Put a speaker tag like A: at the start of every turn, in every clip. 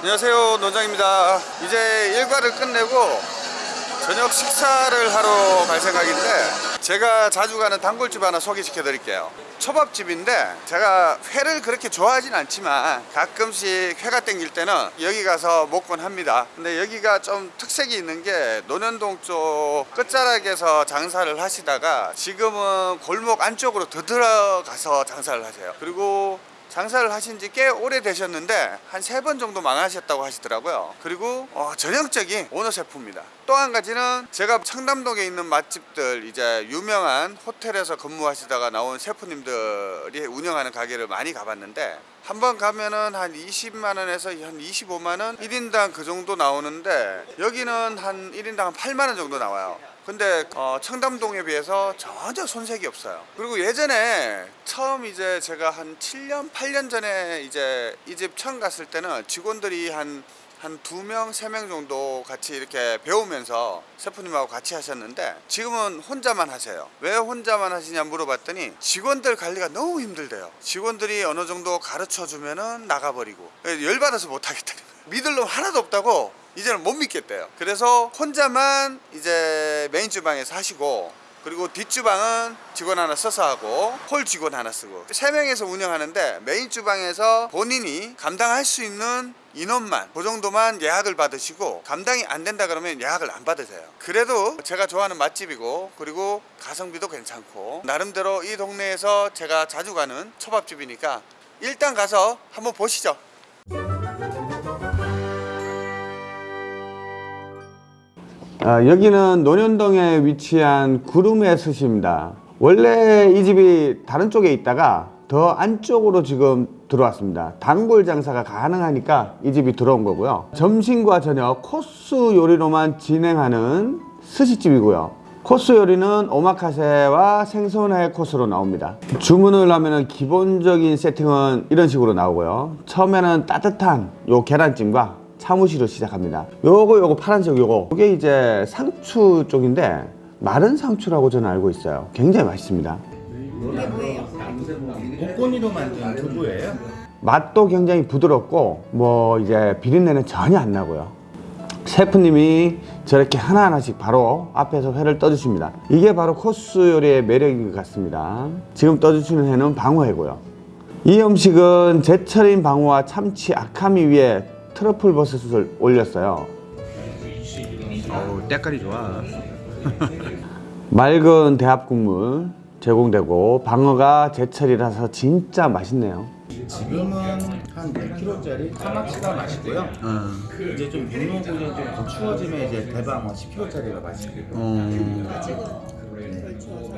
A: 안녕하세요 논장입니다. 이제 일과를 끝내고 저녁 식사를 하러 갈 생각인데 제가 자주 가는 단골집 하나 소개시켜 드릴게요. 초밥집인데 제가 회를 그렇게 좋아하진 않지만 가끔씩 회가 땡길 때는 여기 가서 먹곤 합니다. 근데 여기가 좀 특색이 있는 게 논현동 쪽 끝자락에서 장사를 하시다가 지금은 골목 안쪽으로 더 들어가서 장사를 하세요. 그리고 장사를 하신 지 꽤 오래 되셨는데 한 세 번 정도 망하셨다고 하시더라고요. 그리고 어, 전형적인 오너 셰프입니다. 또 한 가지는 제가 청담동에 있는 맛집들 이제 유명한 호텔에서 근무하시다가 나온 셰프님들이 운영하는 가게를 많이 가봤는데 한 번 가면은 한 20만원에서 한 25만원 1인당 그 정도 나오는데 여기는 한 1인당 한 8만원 정도 나와요 근데 어, 청담동에 비해서 전혀 손색이 없어요. 그리고 예전에 처음 이제 제가 한 7년, 8년 전에 이제 이 집 처음 갔을 때는 직원들이 한 한두 명, 정도 같이 이렇게 배우면서 셰프님하고 같이 하셨는데 지금은 혼자만 하세요. 왜 혼자만 하시냐 물어봤더니 직원들 관리가 너무 힘들대요. 직원들이 어느 정도 가르쳐 주면은 나가버리고 열받아서 못 하겠다는 거예요. 믿을 놈 하나도 없다고 이제는 못 믿겠대요. 그래서 혼자만 이제 메인 주방에서 하시고 그리고 뒷주방은 직원 하나 써서 하고 홀 직원 하나 쓰고. 세 명에서 운영하는데 메인 주방에서 본인이 감당할 수 있는 인원만 그 정도만 예약을 받으시고 감당이 안 된다 그러면 예약을 안 받으세요. 그래도 제가 좋아하는 맛집이고 그리고 가성비도 괜찮고 나름대로 이 동네에서 제가 자주 가는 초밥집이니까 일단 가서 한번 보시죠 아, 여기는 논현동에 위치한 구름의 숯입니다. 원래 이 집이 다른 쪽에 있다가 더 안쪽으로 지금 들어왔습니다. 단골 장사가 가능하니까 이 집이 들어온 거고요. 점심과 저녁 코스 요리로만 진행하는 스시집이고요. 코스 요리는 오마카세와 생선회 코스로 나옵니다. 주문을 하면 기본적인 세팅은 이런 식으로 나오고요. 처음에는 따뜻한 요 계란찜과 사무실로 시작합니다. 요거 요거 파란색 요거. 이게 이제 상추 쪽인데 마른 상추라고 저는 알고 있어요. 굉장히 맛있습니다.
B: 이게 뭐예요? 복권이로 만든 두부예요?
A: 맛도 굉장히 부드럽고 뭐 이제 비린내는 전혀 안 나고요. 셰프님이 저렇게 하나하나씩 바로 앞에서 회를 떠주십니다. 이게 바로 코스 요리의 매력인 것 같습니다. 지금 떠주시는 회는 방어회고요. 이 음식은 제철인 방어와 참치 아카미 위에 트러플 버섯을 올렸어요.
B: 어우 때깔이 좋아.
A: 맑은 대합 국물 제공되고 방어가 제철이라서 진짜 맛있네요.
B: 지금은 한 100kg짜리 카마치가 맛있고요. 이제 좀 육로구이 좀더 추워지면 이제 대방어 10kg짜리가 맛있고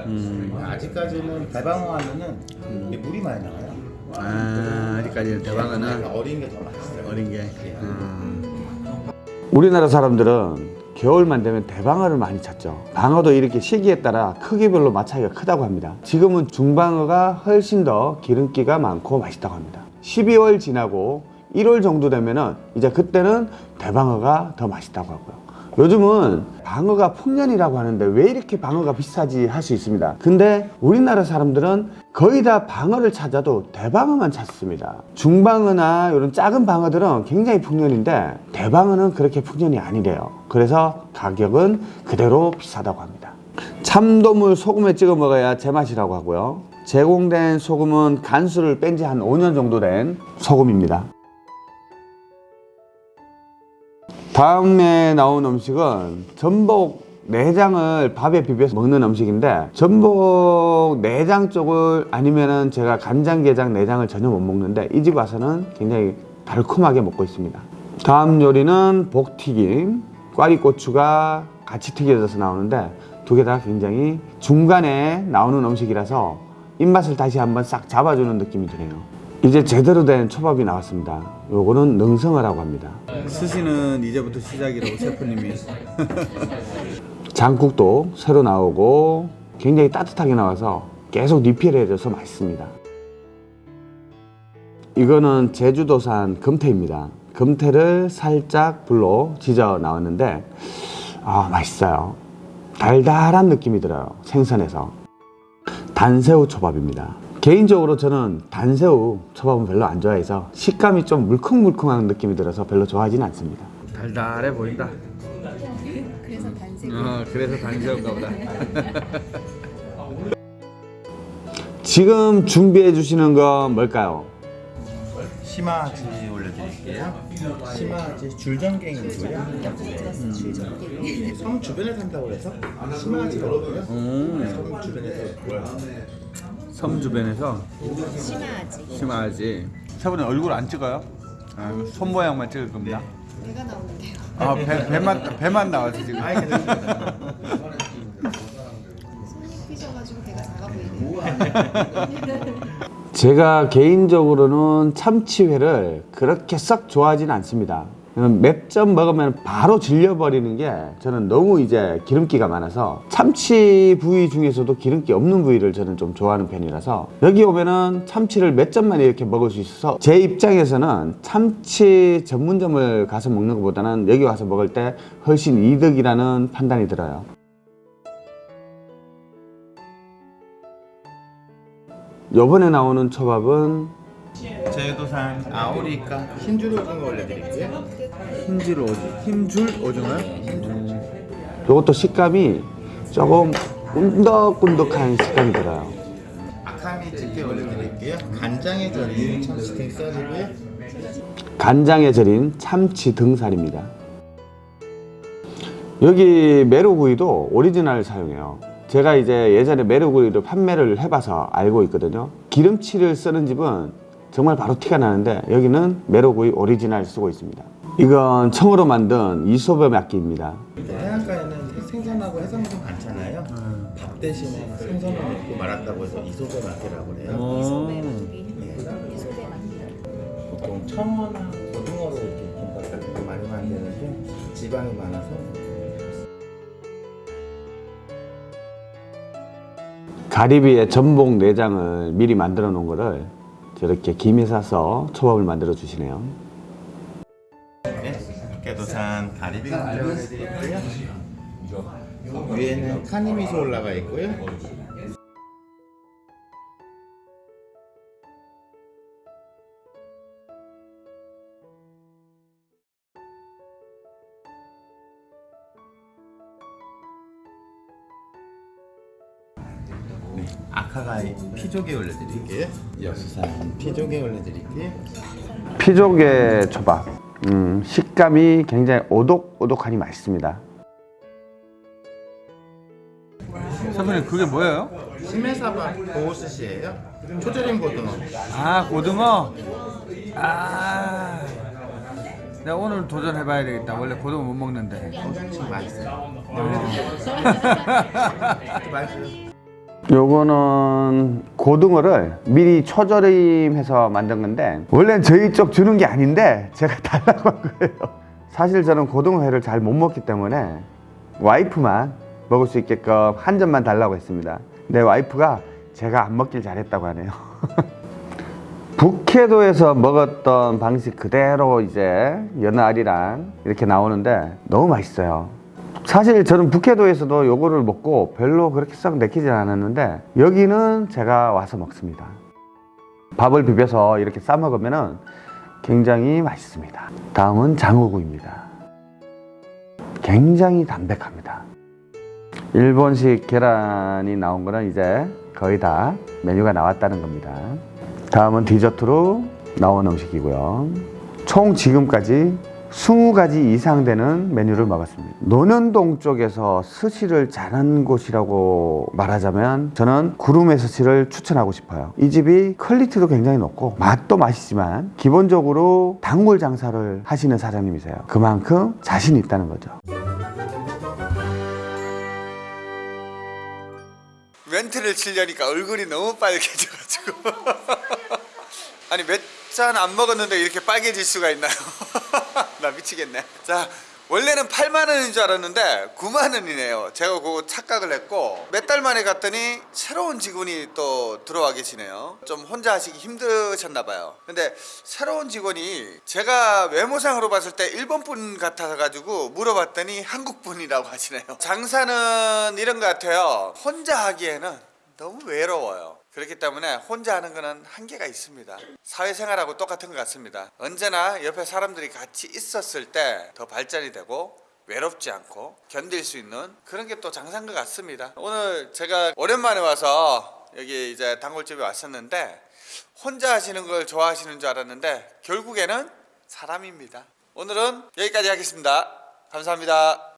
B: 음. 아직까지는 대방어 하면은 이게 물이 많이 나와요
C: 아, 아직까지는 대방어는
B: 어린 게 더 맛있어요.
C: 어린 게.
B: 음.
A: 우리나라 사람들은 겨울만 되면 대방어를 많이 찾죠. 방어도 이렇게 시기에 따라 크기별로 맛 차이가 크다고 합니다. 지금은 중방어가 훨씬 더 기름기가 많고 맛있다고 합니다. 12월 지나고 1월 정도 되면은 이제 그때는 대방어가 더 맛있다고 하고요 요즘은 방어가 풍년이라고 하는데 왜 이렇게 방어가 비싸지 할 수 있습니다. 근데 우리나라 사람들은 거의 다 방어를 찾아도 대방어만 찾습니다. 중방어나 이런 작은 방어들은 굉장히 풍년인데 대방어는 그렇게 풍년이 아니래요. 그래서 가격은 그대로 비싸다고 합니다. 참돔을 소금에 찍어 먹어야 제맛이라고 하고요. 제공된 소금은 간수를 뺀 지 한 5년 정도 된 소금입니다 다음에 나온 음식은 전복 내장을 밥에 비벼서 먹는 음식인데 전복 내장 쪽을 아니면은 제가 간장게장 내장을 전혀 못 먹는데 이 집 와서는 굉장히 달콤하게 먹고 있습니다. 다음 요리는 복튀김 꽈리고추가 같이 튀겨져서 나오는데 두 개 다 굉장히 중간에 나오는 음식이라서 입맛을 다시 한번 싹 잡아주는 느낌이 드네요 이제 제대로 된 초밥이 나왔습니다. 요거는 능성어라고 합니다.
C: 스시는 이제부터 시작이라고 셰프님이.
A: 장국도 새로 나오고 굉장히 따뜻하게 나와서 계속 리필해져서 맛있습니다. 이거는 제주도산 금태입니다. 금태를 살짝 불로 지져 나왔는데 아 맛있어요. 달달한 느낌이 들어요. 생선에서. 단새우 초밥입니다 개인적으로 저는 단새우 초밥은 별로 안 좋아해서 식감이 좀 물컹물컹한 느낌이 들어서 별로 좋아하지는 않습니다. 달달해 보인다.
D: 그래서 단색.
A: 어, 그래서 단새우인가 보다. 지금 준비해 주시는 건 뭘까요?
B: 심화지 올려드릴게요. 심화지 줄전갱이고요. 음. 섬 주변에 산다고 해서 심화지거든요. 섬 주변에서 뭐야?
A: 섬 주변에서
D: 심하지.
A: 심하지. 사부님 얼굴 안 찍어요? 아, 손 모양만 찍을 겁니다.
D: 배가 나오는데요.
A: 아, 배, 배만 배만 나와서 지금.
B: 아이 괜찮습니다.
D: 손이 크셔가지고 배가 작아 보이네요.
A: 제가 개인적으로는 참치회를 그렇게 썩 좋아하지는 않습니다. 몇점 먹으면 바로 질려버리는 게 저는 너무 이제 기름기가 많아서 참치 부위 중에서도 기름기 없는 부위를 저는 좀 좋아하는 편이라서 여기 오면은 참치를 몇 점만 이렇게 먹을 수 있어서 제 입장에서는 참치 전문점을 가서 먹는 것보다는 여기 와서 먹을 때 훨씬 이득이라는 판단이 들어요. 요번에 나오는 초밥은
B: 제주도산 アオリイカ 흰줄 오징어 올려드릴게요.
A: 흰줄 오징어, 흰줄 오징어요? 이것도 식감이 조금 꾼덕꾼덕한 식감이 들어요.
B: 赤身漬け 올려드릴게요. 간장에 절인 참치 등살이고요.
A: 간장에 절인 참치 등살입니다. 여기 메로구이도 오리지널 사용해요. 제가 이제 예전에 메로구이를 판매를 해봐서 알고 있거든요. 기름치를 쓰는 집은 정말 바로 티가 나는데 여기는 메로구이 오리지널 쓰고 있습니다. 이건 청어로 만든 磯辺巻き입니다.
B: 해안가에는 생선하고 해산물 많잖아요. 밥 대신에 생선을 넣고 말았다고 해서 磯辺巻き라고 해요.
D: 磯辺巻き. 磯辺巻き.
B: 보통 청어나 고등어로 이렇게 김밥 같은 거 많이 만드는데 지방이 많아서
A: 가리비의 전복 내장을 미리 만들어 놓은 거를 저렇게 김에 싸서 초밥을 만들어 주시네요.
B: 네, 깨도산 가리비. 위에는 카니미소 올라가 있고요. 피조개 올려드릴게요. 여수산 피조개 올려드릴게요.
A: 피조개 초밥. 음, 식감이 굉장히 오독오독하니 맛있습니다. 선생님 그게 뭐예요?
B: 시메사바 보호스시예요. 초절임 고등어.
A: 아 고등어. 아. 내가 오늘 도전해봐야 되겠다. 원래 고등어 못 먹는데.
B: 지금 맛있어요. 맛있어요.
A: 요거는 고등어를 미리 초절임해서 만든 건데 원래는 저희 쪽 주는 게 아닌데 제가 달라고 한 거예요. 사실 저는 고등어회를 잘 못 먹기 때문에 와이프만 먹을 수 있게끔 한 점만 달라고 했습니다. 근데 와이프가 제가 안 먹길 잘했다고 하네요. 북해도에서 먹었던 방식 그대로 이제 연어알이랑 이렇게 나오는데 너무 맛있어요 사실 저는 북해도에서도 요거를 먹고 별로 그렇게 썩 내키지 않았는데 여기는 제가 와서 먹습니다. 밥을 비벼서 이렇게 싸 먹으면 굉장히 맛있습니다. 다음은 장어구이입니다. 굉장히 담백합니다. 일본식 계란이 나온 거는 이제 거의 다 메뉴가 나왔다는 겁니다. 다음은 디저트로 나온 음식이고요. 총 지금까지 20가지 이상 되는 메뉴를 먹었습니다. 논현동 쪽에서 스시를 잘하는 곳이라고 말하자면 저는 구루메 스시를 추천하고 싶어요. 이 집이 퀄리티도 굉장히 높고 맛도 맛있지만 기본적으로 단골 장사를 하시는 사장님이세요. 그만큼 자신이 있다는 거죠.
E: 멘트를 치려니까 얼굴이 너무 빨개져가지고 아니 몇 잔 안 먹었는데 이렇게 빨개질 수가 있나요? 나 미치겠네. 자 원래는 8만 원인 줄 알았는데 9만 원이네요. 제가 그거 착각을 했고 몇 달 만에 갔더니 새로운 직원이 또 들어와 계시네요. 좀 혼자 하시기 힘드셨나 봐요. 근데 새로운 직원이 제가 외모상으로 봤을 때 일본 분 같아 가지고 물어봤더니 한국 분이라고 하시네요. 장사는 이런 것 같아요. 혼자 하기에는 너무 외로워요
A: 그렇기 때문에 혼자 하는 거는 한계가 있습니다. 사회생활하고 똑같은 것 같습니다. 언제나 옆에 사람들이 같이 있었을 때 더 발전이 되고 외롭지 않고 견딜 수 있는 그런 게 또 장사인 것 같습니다. 오늘 제가 오랜만에 와서 여기 이제 단골집에 왔었는데 혼자 하시는 걸 좋아하시는 줄 알았는데 결국에는 사람입니다. 오늘은 여기까지 하겠습니다. 감사합니다.